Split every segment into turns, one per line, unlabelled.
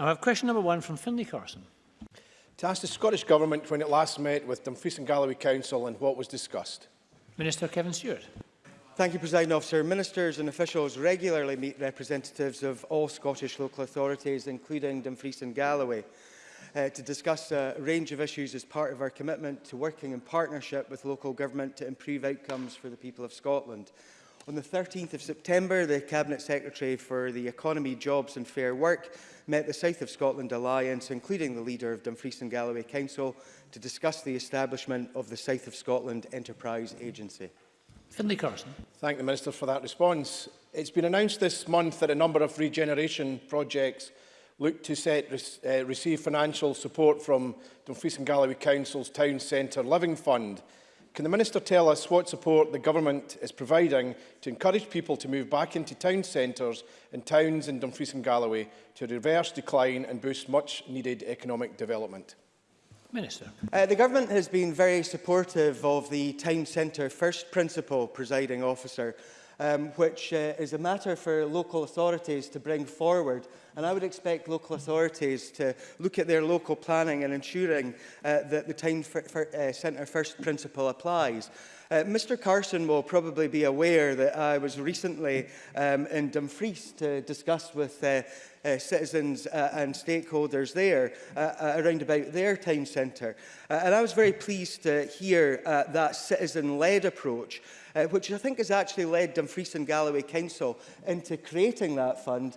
I have question number one from Finlay Carson.
To ask the Scottish Government when it last met with Dumfries and Galloway Council and what was discussed.
Minister Kevin Stewart.
Thank you, President Officer. Ministers and officials regularly meet representatives of all Scottish local authorities, including Dumfries and Galloway, uh, to discuss a range of issues as part of our commitment to working in partnership with local government to improve outcomes for the people of Scotland. On the 13th of September, the Cabinet Secretary for the Economy, Jobs and Fair Work met the South of Scotland Alliance, including the leader of Dumfries and Galloway Council, to discuss the establishment of the South of Scotland Enterprise Agency.
Finlay Carson.
Thank the Minister for that response. It's been announced this month that a number of regeneration projects look to set, uh, receive financial support from Dumfries and Galloway Council's Town Centre Living Fund. Can the Minister tell us what support the Government is providing to encourage people to move back into town centres and towns in Dumfries and Galloway to reverse decline and boost much-needed economic development?
Minister.
Uh, the Government has been very supportive of the town centre first principle, presiding officer, um, which uh, is a matter for local authorities to bring forward. And I would expect local authorities to look at their local planning and ensuring uh, that the time for, for, uh, centre first principle applies. Uh, Mr Carson will probably be aware that I was recently um, in Dumfries to discuss with uh, uh, citizens uh, and stakeholders there uh, uh around about their town centre. Uh, and I was very pleased to hear uh, that citizen-led approach uh, which I think has actually led Dumfries and Galloway Council into creating that fund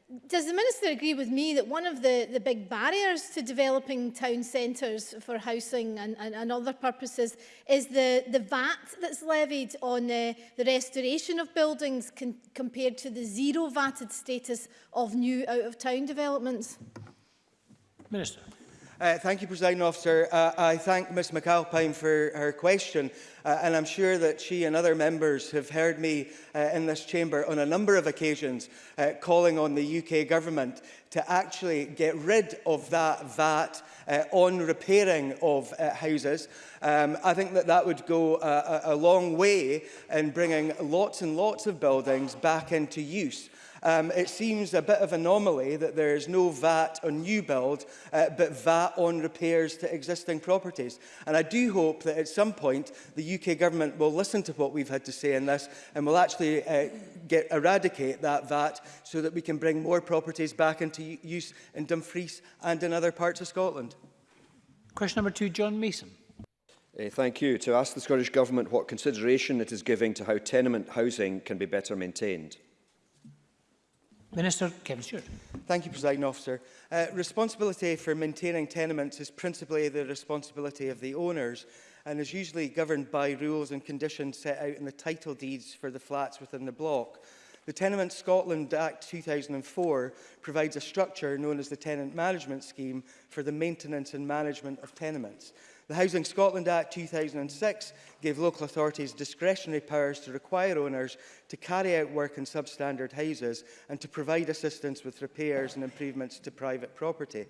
does the Minister agree with me that one of the, the big barriers to developing town centres for housing and, and, and other purposes is the, the VAT that's levied on uh, the restoration of buildings con compared to the zero VATed status of new out-of-town developments?
Minister.
Uh, thank you, President Officer. Uh, I thank Ms McAlpine for her question, uh, and I'm sure that she and other members have heard me uh, in this chamber on a number of occasions uh, calling on the UK government to actually get rid of that VAT uh, on repairing of uh, houses. Um, I think that that would go a, a long way in bringing lots and lots of buildings back into use. Um, it seems a bit of anomaly that there is no VAT on new build, uh, but VAT on repairs to existing properties. And I do hope that at some point the UK government will listen to what we've had to say in this and will actually uh, get, eradicate that VAT so that we can bring more properties back into use in Dumfries and in other parts of Scotland.
Question number two, John Mason.
Uh, thank you. To ask the Scottish Government what consideration it is giving to how tenement housing can be better maintained.
Minister Kevin Stewart.
Thank you, President Officer. Uh, responsibility for maintaining tenements is principally the responsibility of the owners and is usually governed by rules and conditions set out in the title deeds for the flats within the block. The Tenement Scotland Act 2004 provides a structure known as the Tenant Management Scheme for the maintenance and management of tenements. The Housing Scotland Act 2006 gave local authorities discretionary powers to require owners to carry out work in substandard houses and to provide assistance with repairs and improvements to private property.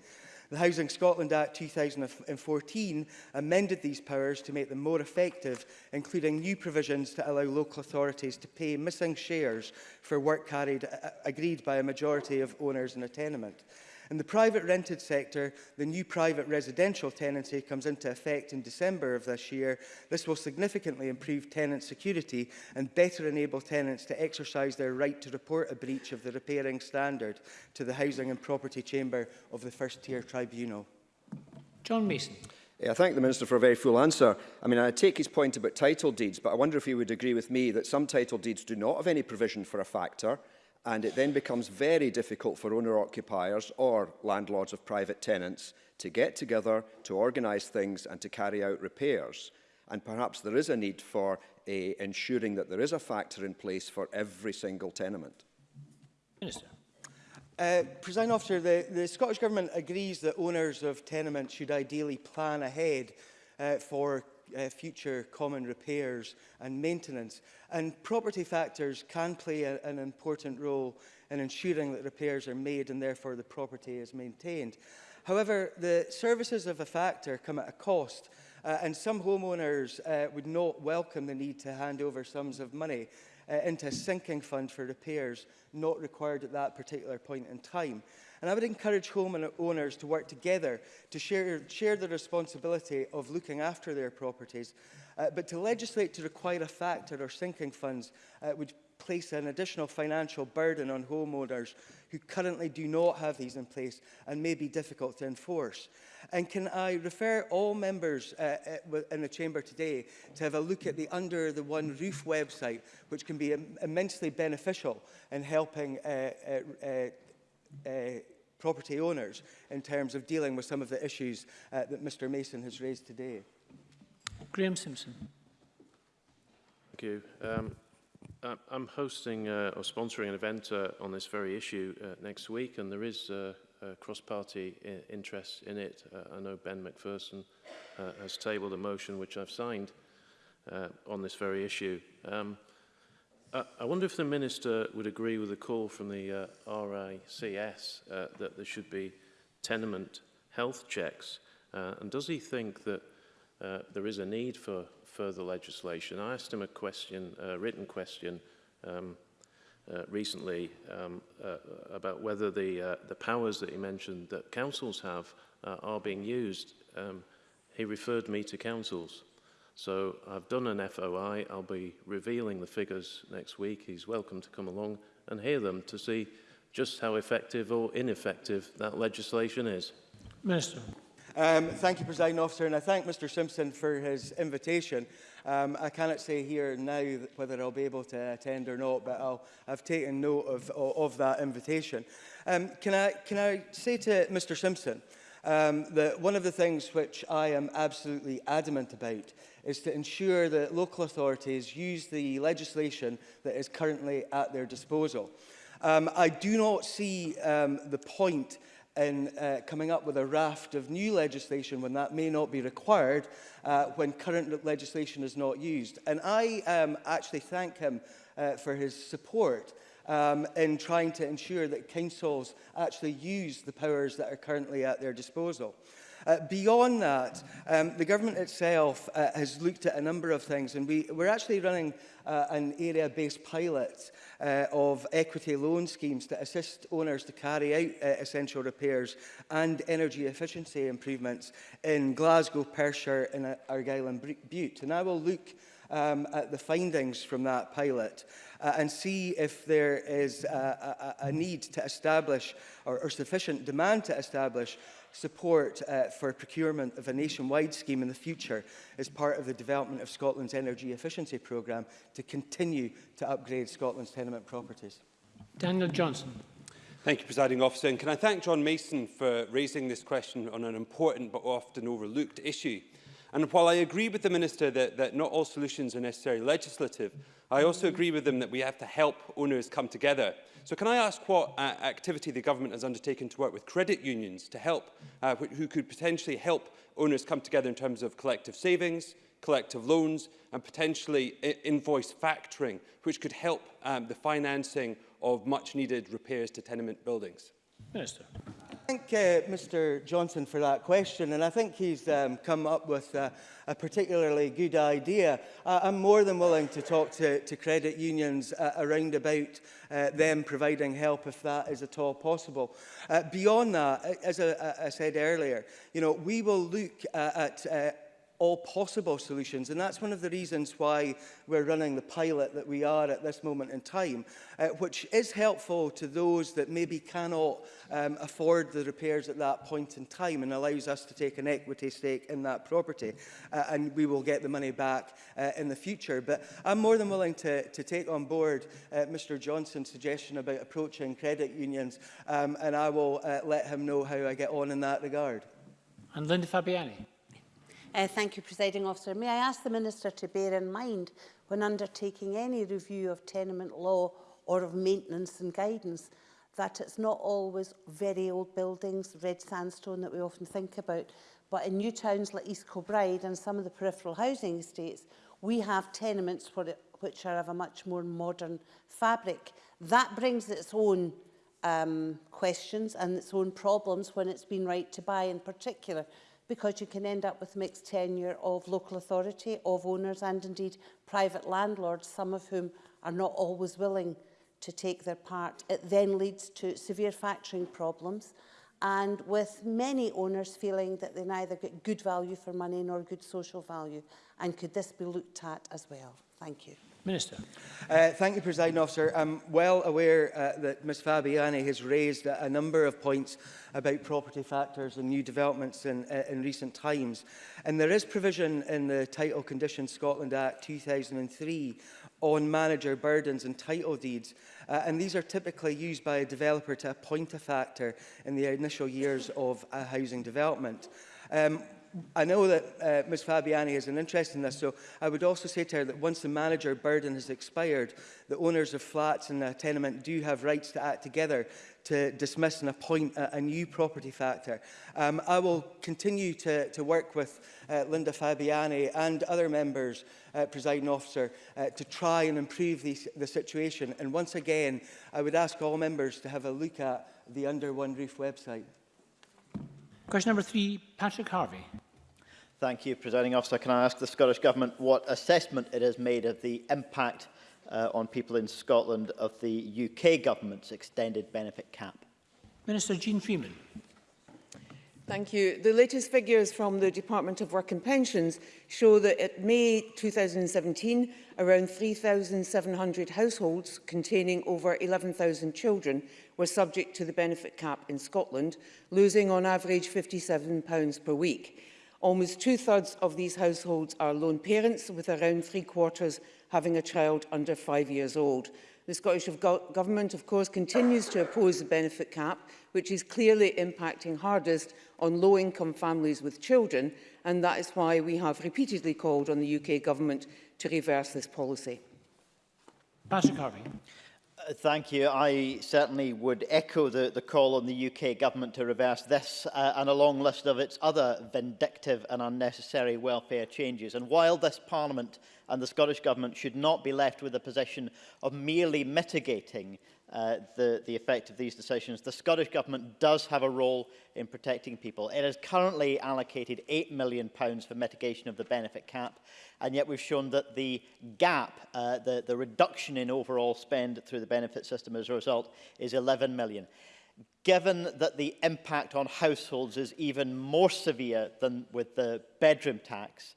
The Housing Scotland Act 2014 amended these powers to make them more effective, including new provisions to allow local authorities to pay missing shares for work carried uh, uh, agreed by a majority of owners in a tenement. In the private rented sector, the new private residential tenancy comes into effect in December of this year. This will significantly improve tenant security and better enable tenants to exercise their right to report a breach of the repairing standard to the Housing and Property Chamber of the First Tier Tribunal.
John Mason.
Yeah, I thank the Minister for a very full answer. I mean, I take his point about title deeds, but I wonder if he would agree with me that some title deeds do not have any provision for a factor, and it then becomes very difficult for owner-occupiers or landlords of private tenants to get together, to organise things and to carry out repairs. And perhaps there is a need for a, eh, ensuring that there is a factor in place for every single tenement.
Minister.
Uh, President Officer, the, the Scottish Government agrees that owners of tenements should ideally plan ahead uh, for uh, future common repairs and maintenance. And property factors can play a, an important role in ensuring that repairs are made and therefore the property is maintained. However, the services of a factor come at a cost uh, and some homeowners uh, would not welcome the need to hand over sums of money uh, into a sinking fund for repairs not required at that particular point in time. And I would encourage home owners to work together to share, share the responsibility of looking after their properties, uh, but to legislate to require a factor or sinking funds uh, would place an additional financial burden on homeowners who currently do not have these in place and may be difficult to enforce. And can I refer all members uh, uh in the chamber today to have a look at the Under the One Roof website, which can be Im immensely beneficial in helping uh, uh, uh Uh, property owners in terms of dealing with some of the issues uh, that Mr Mason has raised today.
Graham Simpson.
Thank you. Um, I'm hosting uh, or sponsoring an event uh, on this very issue uh, next week and there is uh, uh, cross-party interest in it. Uh, I know Ben McPherson uh, has tabled a motion which I've signed uh, on this very issue. Um, I, uh, I wonder if the Minister would agree with the call from the uh, RICS uh, that there should be tenement health checks. Uh, and does he think that uh, there is a need for further legislation? I asked him a question, a written question um, uh, recently um, uh, about whether the, uh, the powers that he mentioned that councils have uh, are being used. Um, he referred me to councils. So I've done an FOI. I'll be revealing the figures next week. He's welcome to come along and hear them to see just how effective or ineffective that legislation is.
Minister.
Um, thank you, President Officer, and I thank Mr Simpson for his invitation. Um, I cannot say here now whether I'll be able to attend or not, but I'll, I've taken note of, of, of that invitation. Um, can, I, can I say to Mr Simpson, uh, um, that one of the things which I am absolutely adamant about is to ensure that local authorities use the legislation that is currently at their disposal. Um, I do not see um, the point in uh, coming up with a raft of new legislation when that may not be required uh, when current legislation is not used. And I um, actually thank him uh, for his support um, in trying to ensure that councils actually use the powers that are currently at their disposal. Uh, beyond that, um, the government itself uh, has looked at a number of things, and we, we're actually running uh, an area-based pilot uh, of equity loan schemes to assist owners to carry out uh, essential repairs and energy efficiency improvements in Glasgow, Perthshire and uh, Argyll and Butte. And I will look um, at the findings from that pilot uh, and see if there is a, uh, a, uh, a need to establish or, or sufficient demand to establish support uh, for procurement of a nationwide scheme in the future as part of the development of Scotland's energy efficiency programme to continue to upgrade Scotland's tenement properties.
Daniel Johnson.
Thank you, Presiding Officer. And can I thank John Mason for raising this question on an important but often overlooked issue. And while I agree with the Minister that, that not all solutions are necessarily legislative, I also agree with them that we have to help owners come together. So can I ask what uh, activity the government has undertaken to work with credit unions to help, uh, who could potentially help owners come together in terms of collective savings, collective loans and potentially invoice factoring, which could help um, the financing of much needed repairs to tenement buildings?
Minister
thank uh, Mr Johnson for that question and I think he's um, come up with a, a particularly good idea. I, I'm more than willing to talk to, to credit unions uh, around about uh, them providing help if that is at all possible. Uh, beyond that, as I, I said earlier, you know, we will look uh, at uh, all possible solutions. And that's one of the reasons why we're running the pilot that we are at this moment in time, uh, which is helpful to those that maybe cannot um, afford the repairs at that point in time and allows us to take an equity stake in that property. Uh, and we will get the money back uh, in the future. But I'm more than willing to, to take on board uh, Mr Johnson's suggestion about approaching credit unions. Um, and I will uh, let him know how I get on in that regard.
And Linda Fabiani.
Uh, thank you, Presiding Officer. May I ask the Minister to bear in mind when undertaking any review of tenement law or of maintenance and guidance that it's not always very old buildings, red sandstone that we often think about, but in new towns like East Kilbride and some of the peripheral housing estates, we have tenements for it, which are of a much more modern fabric. That brings its own um, questions and its own problems when it's been right to buy in particular because you can end up with mixed tenure of local authority, of owners and indeed private landlords, some of whom are not always willing to take their part. It then leads to severe factoring problems and with many owners feeling that they neither get good value for money nor good social value. And could this be looked at as well? Thank you.
Minister.
Uh, thank you, President Officer. I'm well aware uh, that Ms Fabiani has raised a, a number of points about property factors and new developments in, uh, in recent times. And there is provision in the Title Conditions Scotland Act 2003 on manager burdens and title deeds. Uh, and these are typically used by a developer to appoint a factor in the initial years of a housing development. Um, I know that uh, Ms Fabiani has an interest in this, so I would also say to her that once the manager burden has expired, the owners of flats in a tenement do have rights to act together to dismiss and appoint a, a new property factor. Um, I will continue to, to work with uh, Linda Fabiani and other members, uh, presiding officer, uh, to try and improve the, the situation. And once again, I would ask all members to have a look at the Under One Roof website.
Question number three, Patrick Harvey.
Thank you, Presiding Officer. Can I ask the Scottish Government what assessment it has made of the impact uh, on people in Scotland of the UK Government's extended benefit cap?
Minister Jean Freeman.
Thank you. The latest figures from the Department of Work and Pensions show that at May 2017, around 3,700 households containing over 11,000 children were subject to the benefit cap in Scotland, losing on average £57 per week. Almost two-thirds of these households are lone parents, with around three-quarters having a child under five years old. The Scottish Government, of course, continues to oppose the benefit cap, which is clearly impacting hardest on low-income families with children, and that is why we have repeatedly called on the UK Government to reverse this policy.
Patrick Harvey.
Thank you. I certainly would echo the, the call on the UK government to reverse this uh, and a long list of its other vindictive and unnecessary welfare changes. And while this Parliament and the Scottish Government should not be left with a position of merely mitigating uh, the, the effect of these decisions, the Scottish Government does have a role in protecting people. It has currently allocated £8 million for mitigation of the benefit cap, and yet we've shown that the gap, uh, the, the reduction in overall spend through the benefit system as a result, is £11 million. Given that the impact on households is even more severe than with the bedroom tax,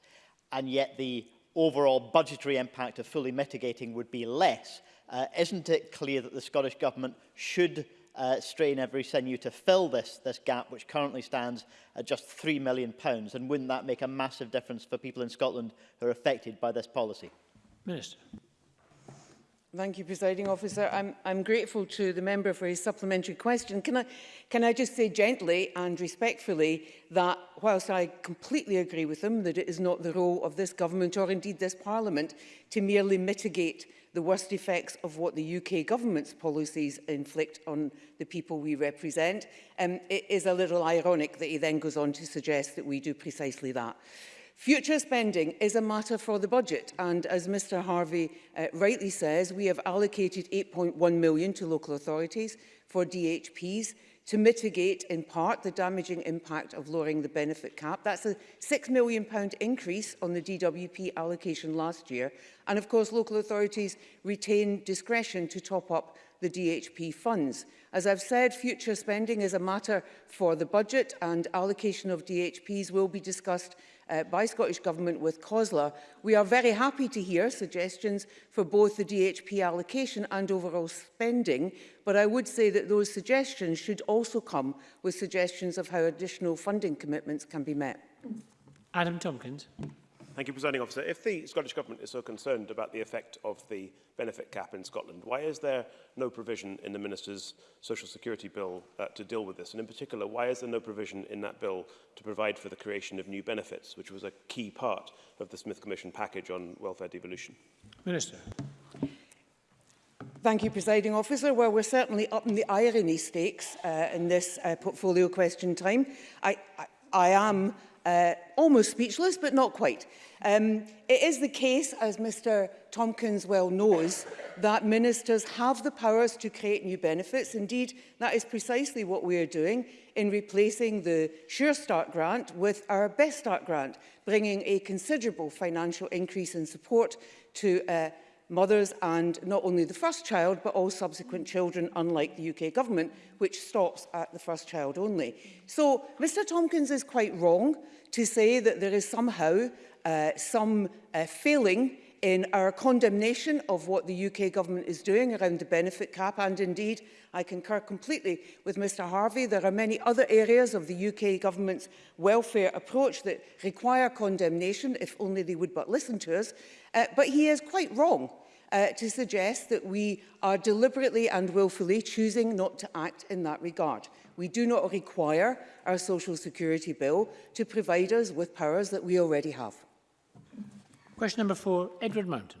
and yet the overall budgetary impact of fully mitigating would be less, Uh, isn't it clear that the Scottish Government should uh, strain every sinew to fill this, this gap, which currently stands at just £3 million? Pounds, and wouldn't that make a massive difference for people in Scotland who are affected by this policy?
Minister.
Thank you, Presiding Officer. I'm, I'm grateful to the member for his supplementary question. Can I, can I just say gently and respectfully that whilst I completely agree with him that it is not the role of this government or indeed this parliament to merely mitigate the worst effects of what the UK government's policies inflict on the people we represent. Um, it is a little ironic that he then goes on to suggest that we do precisely that. Future spending is a matter for the budget and as Mr Harvey uh, rightly says, we have allocated 8.1 million to local authorities for DHPs to mitigate in part the damaging impact of lowering the benefit cap. That's a £6 million increase on the DWP allocation last year. And of course, local authorities retain discretion to top up the DHP funds. As I've said, future spending is a matter for the budget and allocation of DHPs will be discussed uh, by Scottish Government with COSLA, we are very happy to hear suggestions for both the DHP allocation and overall spending, but I would say that those suggestions should also come with suggestions of how additional funding commitments can be met.
Adam Tompkins.
Thank you, Presiding Officer. If the Scottish Government is so concerned about the effect of the benefit cap in Scotland, why is there no provision in the Minister's Social Security Bill uh, to deal with this? And in particular, why is there no provision in that bill to provide for the creation of new benefits, which was a key part of the Smith Commission package on welfare devolution?
Minister.
Thank you, Presiding Officer. Well, we're certainly up in the irony stakes uh, in this uh, portfolio question time. I, I, I am uh, almost speechless, but not quite. Um, it is the case, as Mr Tompkins well knows, that ministers have the powers to create new benefits. Indeed, that is precisely what we are doing in replacing the Sure Start grant with our Best Start grant, bringing a considerable financial increase in support to uh, mothers and not only the first child but all subsequent children unlike the UK government which stops at the first child only. So Mr Tompkins is quite wrong to say that there is somehow uh, some uh, failing in our condemnation of what the UK government is doing around the benefit cap and indeed I concur completely with Mr Harvey there are many other areas of the UK government's welfare approach that require condemnation if only they would but listen to us uh, but he is quite wrong uh, to suggest that we are deliberately and willfully choosing not to act in that regard. We do not require our Social Security Bill to provide us with powers that we already have.
Question number four, Edward Mountain.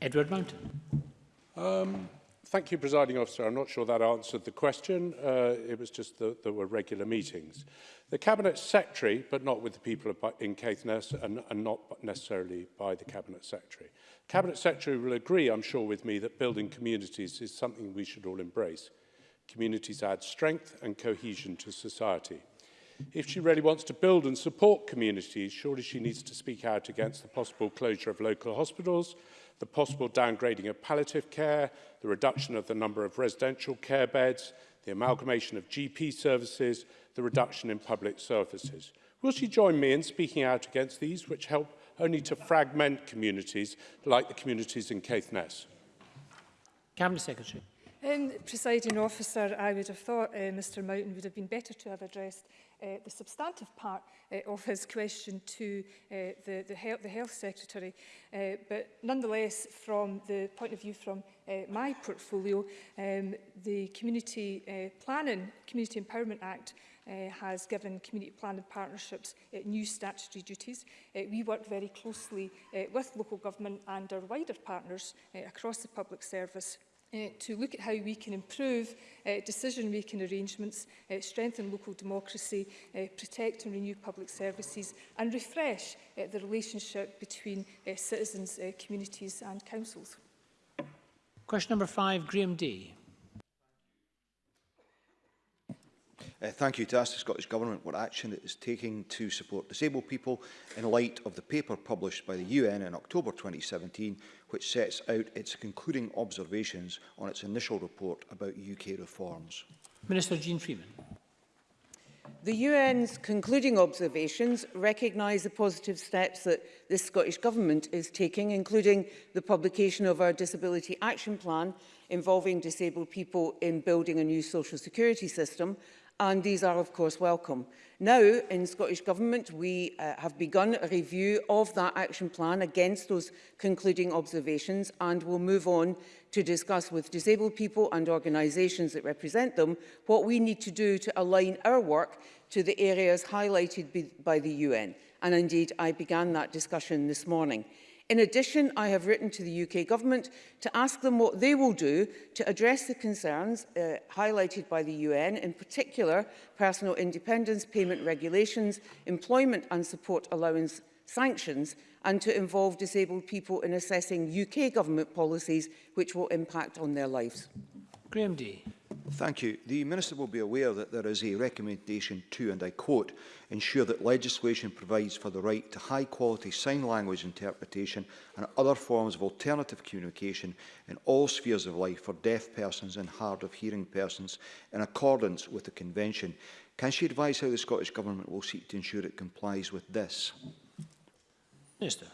Edward Mountain.
Um, Thank you, Presiding Officer. I'm not sure that answered the question. Uh, it was just that there were regular meetings. The Cabinet Secretary, but not with the people in Caithness and, and not necessarily by the Cabinet Secretary. Cabinet Secretary will agree, I'm sure, with me that building communities is something we should all embrace. Communities add strength and cohesion to society. If she really wants to build and support communities, surely she needs to speak out against the possible closure of local hospitals, the possible downgrading of palliative care, the reduction of the number of residential care beds, the amalgamation of GP services, the reduction in public services. Will she join me in speaking out against these which help only to fragment communities like the communities in Caithness.
Cabinet Secretary.
Um, presiding officer, I would have thought uh, Mr Mountain would have been better to have addressed uh, the substantive part uh, of his question to uh, the, the, health, the Health Secretary. Uh, but nonetheless, from the point of view from uh, my portfolio, um, the Community uh, Planning, Community Empowerment Act Uh, has given community planning partnerships uh, new statutory duties. Uh, we work very closely with local government and our wider partners across the public service uh, to look at how we can improve uh, decision-making arrangements, uh, strengthen local democracy, uh, protect and renew public services and refresh uh, the relationship between uh, citizens, uh, communities and councils.
Question number five, Graham D.
Uh, thank you to ask the Scottish Government what action it is taking to support disabled people in light of the paper published by the UN in October 2017, which sets out its concluding observations on its initial report about UK reforms.
Minister Jean Freeman.
The UN's concluding observations recognise the positive steps that this Scottish Government is taking, including the publication of our Disability Action Plan involving disabled people in building a new social security system and these are of course welcome. Now in Scottish Government we uh, have begun a review of that action plan against those concluding observations and will move on to discuss with disabled people and organisations that represent them what we need to do to align our work to the areas highlighted by the UN and indeed I began that discussion this morning. In addition, I have written to the UK government to ask them what they will do to address the concerns uh, highlighted by the UN, in particular personal independence, payment regulations, employment and support allowance sanctions, and to involve disabled people in assessing UK government policies which will impact on their lives.
Graham D
thank you. The Minister will be aware that there is a recommendation to, and I quote, ensure that legislation provides for the right to high-quality sign language interpretation and other forms of alternative communication in all spheres of life for deaf persons and hard of hearing persons in accordance with the Convention. Can she advise how the Scottish Government will seek to ensure it complies with this?
Minister.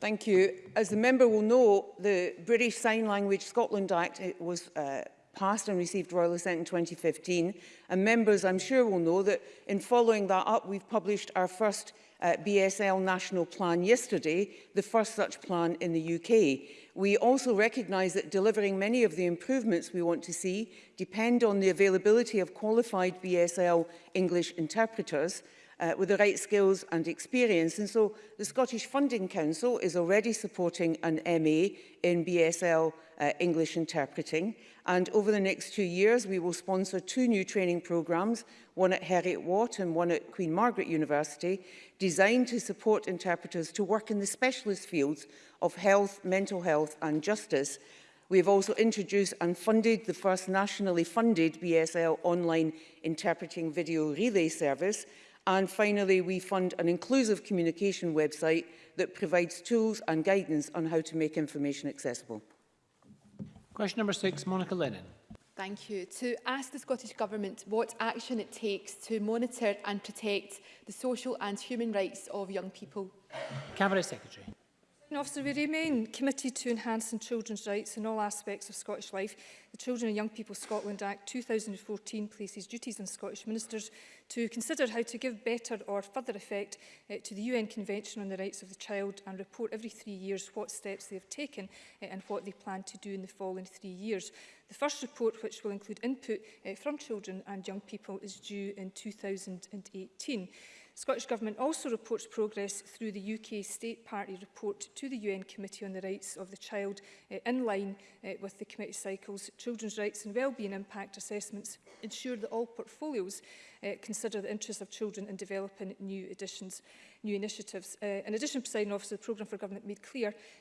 Thank you. As the member will know, the British Sign Language Scotland Act was uh, passed and received royal assent in 2015. And members, I'm sure, will know that in following that up, we've published our first uh, BSL national plan yesterday, the first such plan in the UK. We also recognise that delivering many of the improvements we want to see depend on the availability of qualified BSL English interpreters uh, with the right skills and experience. And so the Scottish Funding Council is already supporting an MA in BSL uh, English interpreting. And over the next two years, we will sponsor two new training programmes, one at Harriet Watt and one at Queen Margaret University, designed to support interpreters to work in the specialist fields of health, mental health and justice. We have also introduced and funded the first nationally funded BSL online interpreting video relay service And finally, we fund an inclusive communication website that provides tools and guidance on how to make information accessible.
Question number six, Monica Lennon.
Thank you. To ask the Scottish Government what action it takes to monitor and protect the social and human rights of young people.
Cabinet Secretary.
Officer, we remain committed to enhancing children's rights in all aspects of Scottish life. The Children and Young People Scotland Act 2014 places duties on Scottish ministers to consider how to give better or further effect uh, to the UN Convention on the Rights of the Child and report every three years what steps they have taken uh, and what they plan to do in the following three years. The first report, which will include input uh, from children and young people, is due in 2018. Scottish Government also reports progress through the UK State Party report to the UN Committee on the Rights of the Child uh, in line uh, with the committee cycles. Children's rights and wellbeing impact assessments ensure that all portfolios uh, consider the interests of children in developing new additions new initiatives. Uh, in addition, presiding officer, the programme for government made clear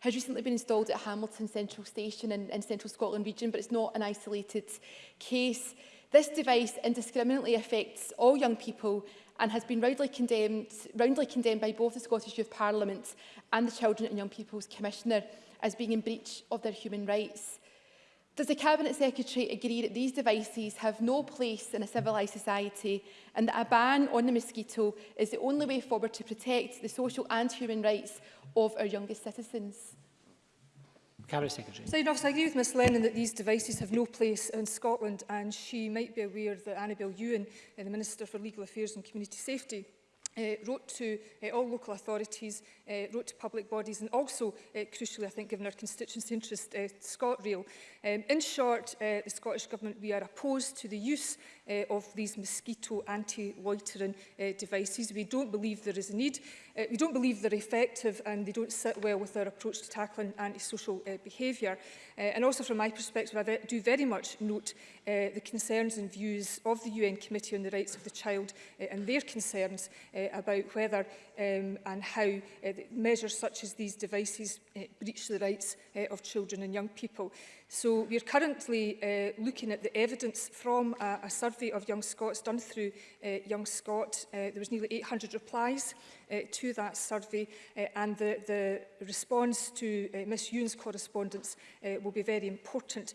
has recently been installed at Hamilton Central Station in, in central Scotland region, but it's not an isolated case. This device indiscriminately affects all young people and has been roundly condemned, roundly condemned by both the Scottish Youth Parliament and the Children and Young People's Commissioner as being in breach of their human rights. Does the Cabinet Secretary agree that these devices have no place in a civilised society and that a ban on the mosquito is the only way forward to protect the social and human rights of our youngest citizens?
Cabinet Secretary.
So, I agree with Ms Lennon that these devices have no place in Scotland and she might be aware that Annabel Ewan, uh, the Minister for Legal Affairs and Community Safety, Uh, wrote to uh, all local authorities, uh, wrote to public bodies and also, uh, crucially, I think, given our constituency interest, uh, ScotRail. Um, in short, uh, the Scottish Government, we are opposed to the use uh, of these mosquito anti-loitering uh, devices. We don't believe there is a need. Uh, we don't believe they're effective and they don't sit well with our approach to tackling antisocial uh, behaviour. Uh, and also from my perspective, I ve do very much note uh, the concerns and views of the UN Committee on the Rights of the Child uh, and their concerns uh, about whether um, and how uh, measures such as these devices uh, breach the rights uh, of children and young people. So we're currently uh, looking at the evidence from a, a survey of Young Scots done through uh, Young Scot. Uh, there was nearly 800 replies uh, to that survey uh, and the, the response to uh, Miss Yoon's correspondence uh, will be very important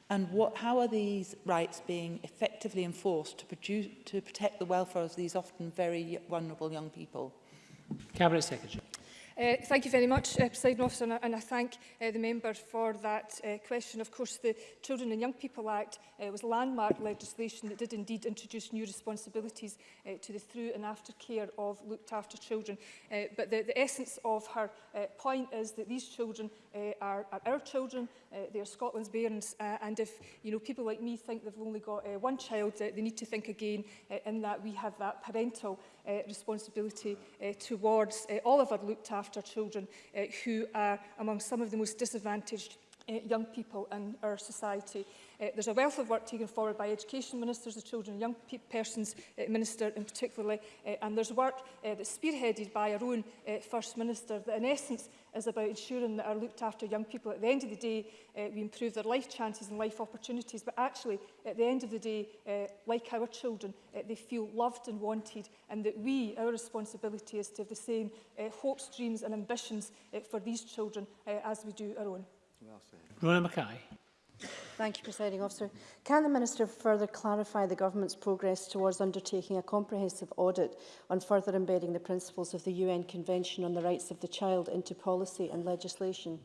And what, how are these rights being effectively enforced to, produce, to protect the welfare of these often very vulnerable young people?
Cabinet Secretary.
Uh, thank you very much, uh, President Officer, and I, and I thank uh, the member for that uh, question. Of course, the Children and Young People Act uh, was landmark legislation that did indeed introduce new responsibilities uh, to the through and after care of looked after children. Uh, but the, the essence of her uh, point is that these children uh, are, are our children, uh, they are Scotland's bairns, uh, and if you know people like me think they've only got uh, one child, uh, they need to think again uh, in that we have that parental uh, responsibility uh, towards uh, all of our looked after children uh, who are among some of the most disadvantaged uh, young people in our society. Uh, there's a wealth of work taken forward by education ministers, the children and young persons uh, minister in particular, uh, eh, and there's work uh, that's spearheaded by our own uh, First Minister that in essence is about ensuring that our looked after young people at the end of the day, uh, we improve their life chances and life opportunities, but actually at the end of the day, uh, like our children, uh, they feel loved and wanted and that we, our responsibility is to have the same uh, hopes, dreams and ambitions uh, for these children uh, as we do our own.
Well said. Rona Mackay.
Thank you, Presiding Officer. Can the Minister further clarify the Government's progress towards undertaking a comprehensive audit on further embedding the principles of the UN Convention on the Rights of the Child into policy and legislation?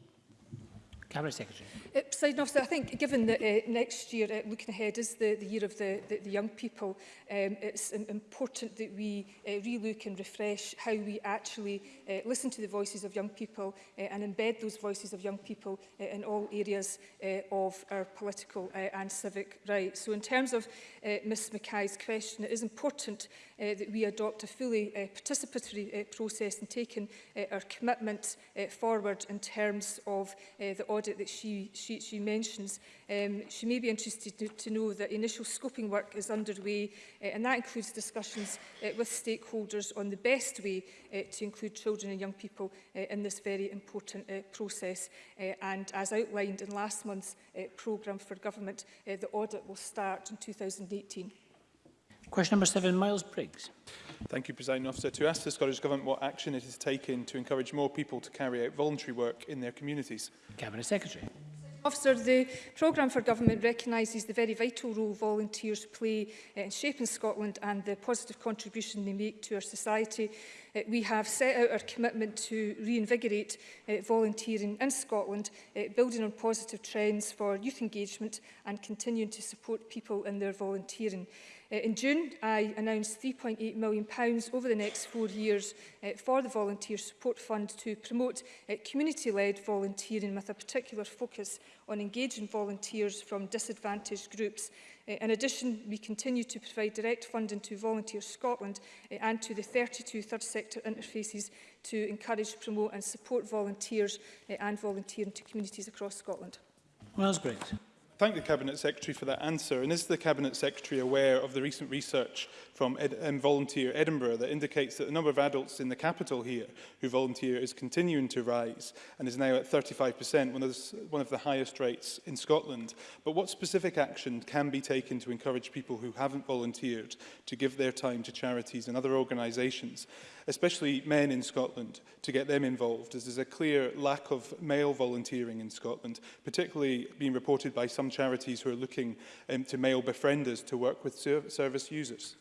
Cabinet Secretary.
Uh, President Officer, I think given that uh, next year, uh, looking ahead, is the, the year of the, the, the young people, um, it's um, important that we uh, relook and refresh how we actually uh, listen to the voices of young people uh, and embed those voices of young people uh, in all areas uh, of our political uh, and civic rights. So in terms of uh, Ms Mackay's question, it is important uh, that we adopt a fully uh, participatory uh, process and taking uh, our commitment uh, forward in terms of uh, the audit that she, she, she mentions. Um, she may be interested to, to know that initial scoping work is underway uh, and that includes discussions uh, with stakeholders on the best way uh, to include children and young people uh, in this very important uh, process uh, and as outlined in last month's uh, programme for government, uh, the audit will start in 2018.
Question number seven, Miles Briggs.
Thank you, President Officer. To ask the Scottish Government what action it has taken to encourage more people to carry out voluntary work in their communities.
Cabinet Secretary.
Officer, the programme for government recognises the very vital role volunteers play in shaping Scotland and the positive contribution they make to our society. Uh, we have set out our commitment to reinvigorate uh, volunteering in Scotland, uh, building on positive trends for youth engagement and continuing to support people in their volunteering. Eh, in June, I announced £3.8 million pounds over the next four years uh, for the Volunteer Support Fund to promote uh, community-led volunteering with a particular focus on engaging volunteers from disadvantaged groups. Uh, in addition, we continue to provide direct funding to Volunteer Scotland uh, and to the 32 third sector interfaces to encourage, promote and support volunteers uh, and volunteering to communities across Scotland.
Well, that's great
thank the Cabinet Secretary for that answer. And is the Cabinet Secretary aware of the recent research from Ed um, Volunteer Edinburgh that indicates that the number of adults in the capital here who volunteer is continuing to rise and is now at 35%, one of, the, one of the highest rates in Scotland? But what specific action can be taken to encourage people who haven't volunteered to give their time to charities and other organisations? especially men in Scotland, to get them involved, as there's a clear lack of male volunteering in Scotland, particularly being reported by some charities who are looking um, to male befrienders to work with ser service users.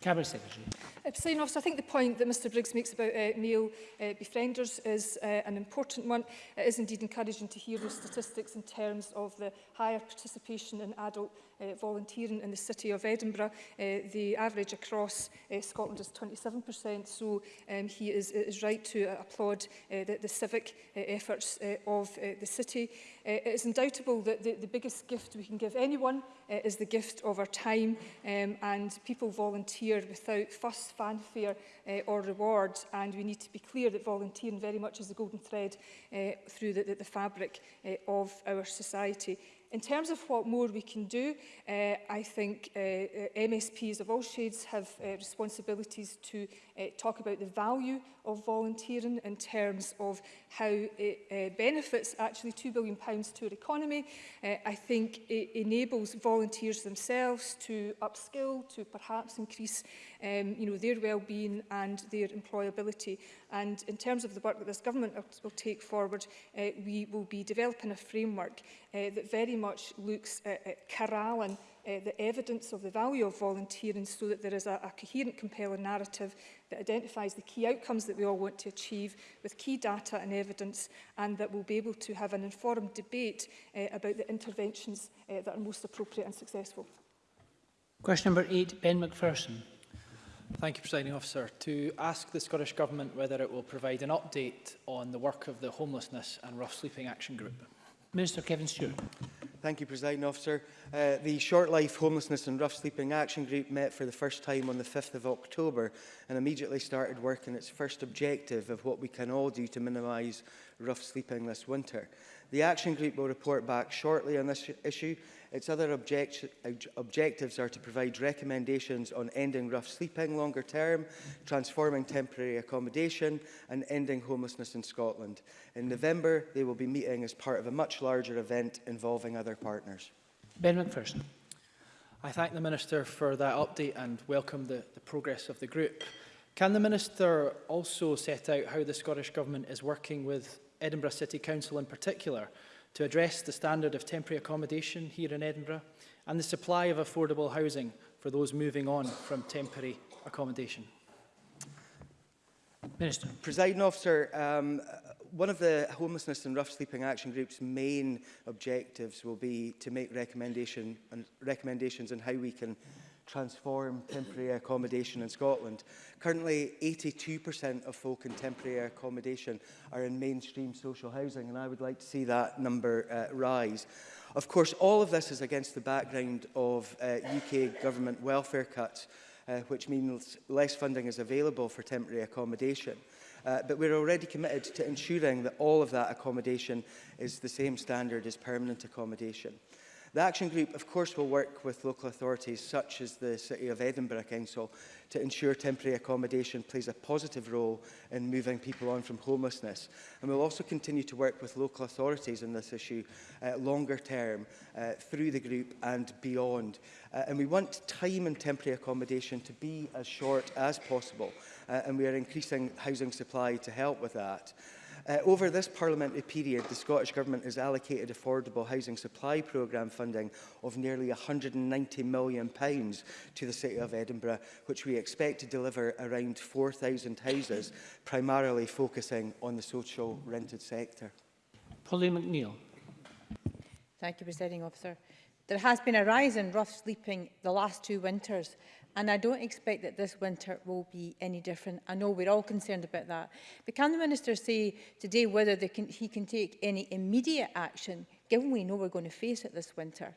Cabinet Secretary.
Uh, Presiding officer, I think the point that Mr Briggs makes about uh, male uh, befrienders is uh, an important one. It is indeed encouraging to hear those statistics in terms of the higher participation in adult uh, volunteering in the City of Edinburgh. Uh, the average across uh, Scotland is 27%, so um, he is, is right to uh, applaud uh, the, the civic uh, efforts uh, of uh, the City. Uh, it is undoubtable that the, the biggest gift we can give anyone uh, is the gift of our time, um, and people volunteer without fuss, fanfare uh, or rewards and we need to be clear that volunteering very much is the golden thread uh, through the, the, the fabric uh, of our society. In terms of what more we can do, uh, I think uh, uh MSPs of all shades have uh, responsibilities to uh, talk about the value of volunteering in terms of how it uh, benefits actually £2 billion to our economy. Uh, I think it enables volunteers themselves to upskill, to perhaps increase um, you know, their well-being and their employability. And in terms of the work that this government will take forward, uh, we will be developing a framework uh, that very much looks at, at corralling uh, the evidence of the value of volunteering so that there is a, a coherent, compelling narrative that identifies the key outcomes that we all want to achieve with key data and evidence and that we'll be able to have an informed debate uh, about the interventions uh, that are most appropriate and successful.
Question number eight, Ben McPherson.
Thank you, Presiding Officer. To ask the Scottish Government whether it will provide an update on the work of the Homelessness and Rough Sleeping Action Group.
Minister Kevin Stewart.
Thank you, President Officer. Uh, the Short Life Homelessness and Rough Sleeping Action Group met for the first time on the 5th of October and immediately started work on its first objective of what we can all do to minimise rough sleeping this winter. The action group will report back shortly on this issue. Its other object objectives are to provide recommendations on ending rough sleeping longer term, transforming temporary accommodation and ending homelessness in Scotland. In November, they will be meeting as part of a much larger event involving other partners.
Ben McPherson.
I thank the Minister for that update and welcome the, the progress of the group. Can the Minister also set out how the Scottish Government is working with Edinburgh City Council in particular, to address the standard of temporary accommodation here in Edinburgh and the supply of affordable housing for those moving on from temporary accommodation?
Minister. Presiding officer, um, one of the Homelessness and Rough Sleeping Action Group's main objectives will be to make recommendation and recommendations on how we can transform temporary accommodation in Scotland. Currently, 82% of folk in temporary accommodation are in mainstream social housing, and I would like to see that number uh, rise. Of course, all of this is against the background of uh, UK government welfare cuts, uh, which means less funding is available for temporary accommodation. Uh, but we're already committed to ensuring that all of that accommodation is the same standard as permanent accommodation. The action group, of course, will work with local authorities such as the City of Edinburgh Council to ensure temporary accommodation plays a positive role in moving people on from homelessness. And we'll also continue to work with local authorities on this issue uh, longer term uh, through the group and beyond. Uh, and we want time in temporary accommodation to be as short as possible. Uh, and we are increasing housing supply to help with that. Uh, over this parliamentary period, the Scottish Government has allocated affordable housing supply programme funding of nearly £190 million pounds to the City of Edinburgh, which we expect to deliver around 4,000 houses, primarily focusing on the social rented sector.
Polly McNeill.
Thank you, Presiding Officer. There has been a rise in rough sleeping the last two winters And I don't expect that this winter will be any different. I know we're all concerned about that. But can the Minister say today whether they can, he can take any immediate action, given we know we're going to face it this winter?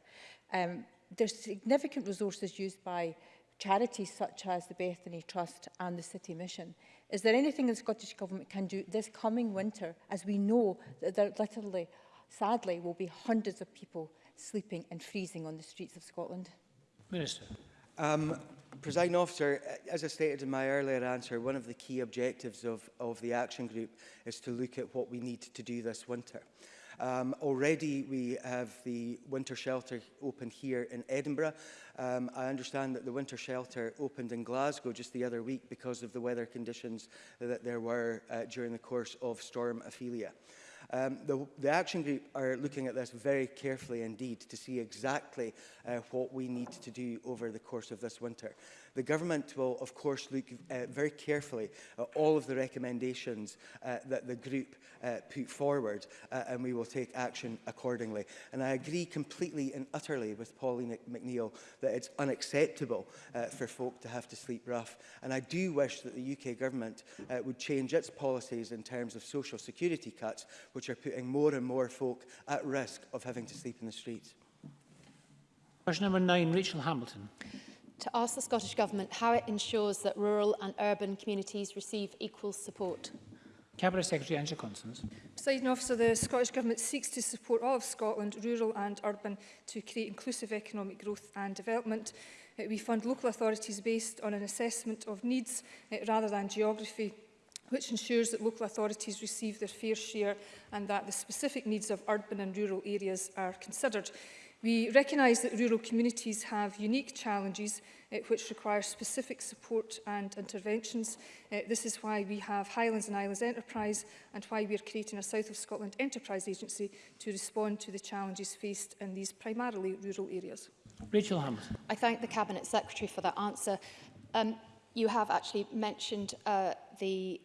Um, there's significant resources used by charities such as the Bethany Trust and the City Mission. Is there anything the Scottish Government can do this coming winter, as we know that there literally, sadly, will be hundreds of people sleeping and freezing on the streets of Scotland?
Minister.
Um, Presiding officer, as I stated in my earlier answer, one of the key objectives of, of the action group is to look at what we need to do this winter. Um, already we have the winter shelter open here in Edinburgh. Um, I understand that the winter shelter opened in Glasgow just the other week because of the weather conditions that there were uh, during the course of Storm Ophelia. Um, the, the action group are looking at this very carefully indeed to see exactly uh, what we need to do over the course of this winter. The government will, of course, look uh, very carefully at all of the recommendations uh, that the group uh, put forward, uh, and we will take action accordingly. And I agree completely and utterly with Pauline McNeill that it's unacceptable uh, for folk to have to sleep rough. And I do wish that the UK government uh, would change its policies in terms of social security cuts, which are putting more and more folk at risk of having to sleep in the streets.
Question number nine, Rachel Hamilton
to ask the Scottish Government how it ensures that rural and urban communities receive equal support.
Cabinet Secretary Angela Constance.
Presiding officer, the Scottish Government seeks to support all of Scotland, rural and urban, to create inclusive economic growth and development. Uh, we fund local authorities based on an assessment of needs uh, rather than geography which ensures that local authorities receive their fair share and that the specific needs of urban and rural areas are considered. We recognise that rural communities have unique challenges uh, which require specific support and interventions. Uh, this is why we have Highlands and Islands Enterprise and why we are creating a South of Scotland Enterprise Agency to respond to the challenges faced in these primarily rural areas.
Rachel Hammond.
I thank the Cabinet Secretary for that answer. Um, you have actually mentioned uh, the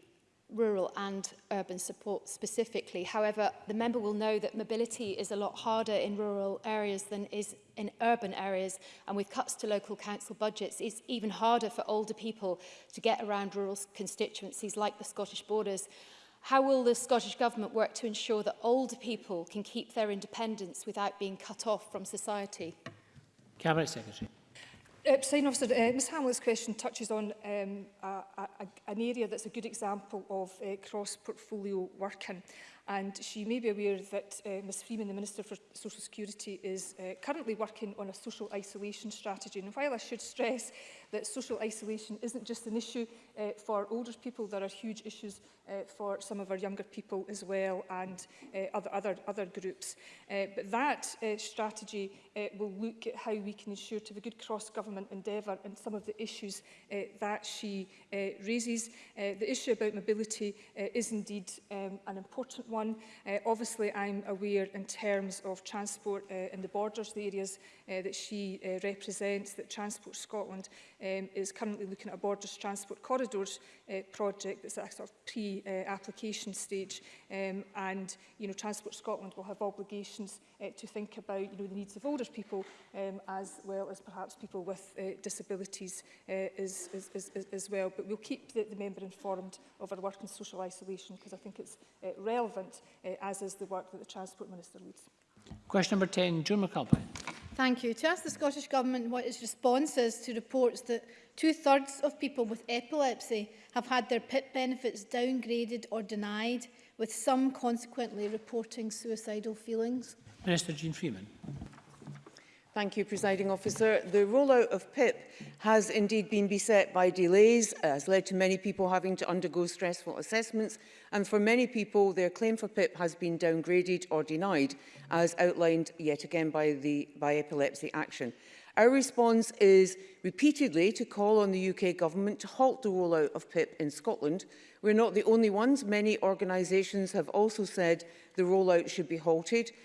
rural and urban support specifically. However, the member will know that mobility is a lot harder in rural areas than is in urban areas. And with cuts to local council budgets, it's even harder for older people to get around rural constituencies like the Scottish borders. How will the Scottish Government work to ensure that older people can keep their independence without being cut off from society?
Cabinet Secretary.
Uh, President Officer, uh, Ms Hamlet's question touches on um, a, a, an area that's a good example of uh, cross-portfolio working. And she may be aware that uh, Ms Freeman, the Minister for Social Security, is uh, currently working on a social isolation strategy. And while I should stress that social isolation isn't just an issue uh, for older people, there are huge issues uh, for some of our younger people as well and uh, other, other, other groups. Uh, but that uh, strategy uh, will look at how we can ensure to have a good cross-government endeavour and some of the issues uh, that she uh, raises. Uh, the issue about mobility uh, is indeed um, an important one. Uh, obviously, I'm aware in terms of transport uh, in the borders, the areas uh, that she uh, represents, that Transport Scotland um, is currently looking at a Borders Transport Corridors uh, project that's at a sort of pre-application uh, stage. Um, and, you know, Transport Scotland will have obligations uh, to think about you know, the needs of older people um, as well as perhaps people with uh, disabilities uh, as, as, as, as well. But we'll keep the, the member informed of our work in social isolation because I think it's uh, relevant, uh, as is the work that the Transport Minister leads.
Question number 10, June McAlpine.
Thank you. To ask the Scottish Government what its response is to reports that two-thirds of people with epilepsy have had their PIP benefits downgraded or denied, with some consequently reporting suicidal feelings.
Minister Jean Freeman.
Thank you, Presiding Officer. The rollout of PIP has indeed been beset by delays, has led to many people having to undergo stressful assessments, and for many people, their claim for PIP has been downgraded or denied, as outlined yet again by, the, by Epilepsy Action. Our response is repeatedly to call on the UK government to halt the rollout of PIP in Scotland. We're not the only ones. Many organisations have also said the rollout should be halted.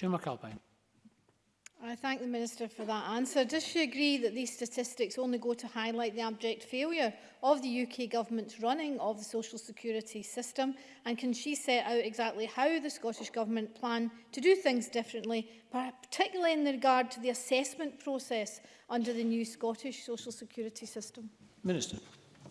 Jim McAlpine.
I thank the Minister for that answer. Does she agree that these statistics only go to highlight the abject failure of the UK Government's running of the social security system? And can she set out exactly how the Scottish Government plan to do things differently, particularly in regard to the assessment process under the new Scottish social security system?
Minister.
I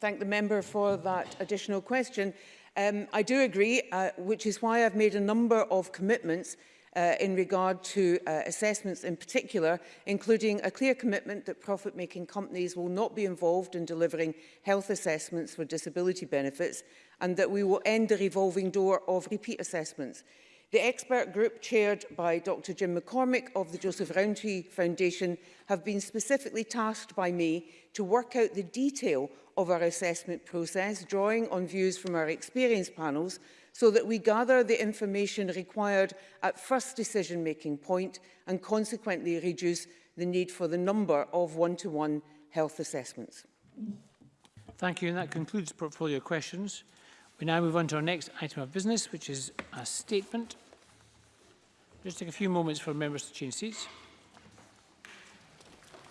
thank the member for that additional question. Um, I do agree, uh, which is why I've made a number of commitments uh, in regard to uh, assessments in particular, including a clear commitment that profit-making companies will not be involved in delivering health assessments for disability benefits and that we will end the revolving door of repeat assessments. The expert group chaired by Dr Jim McCormick of the Joseph Rowntree Foundation have been specifically tasked by me to work out the detail of our assessment process, drawing on views from our experience panels so that we gather the information required at first decision-making point and consequently reduce the need for the number of one-to-one -one health assessments.
Thank you, and that concludes portfolio questions. We now move on to our next item of business, which is a statement. Just take a few moments for members to change seats.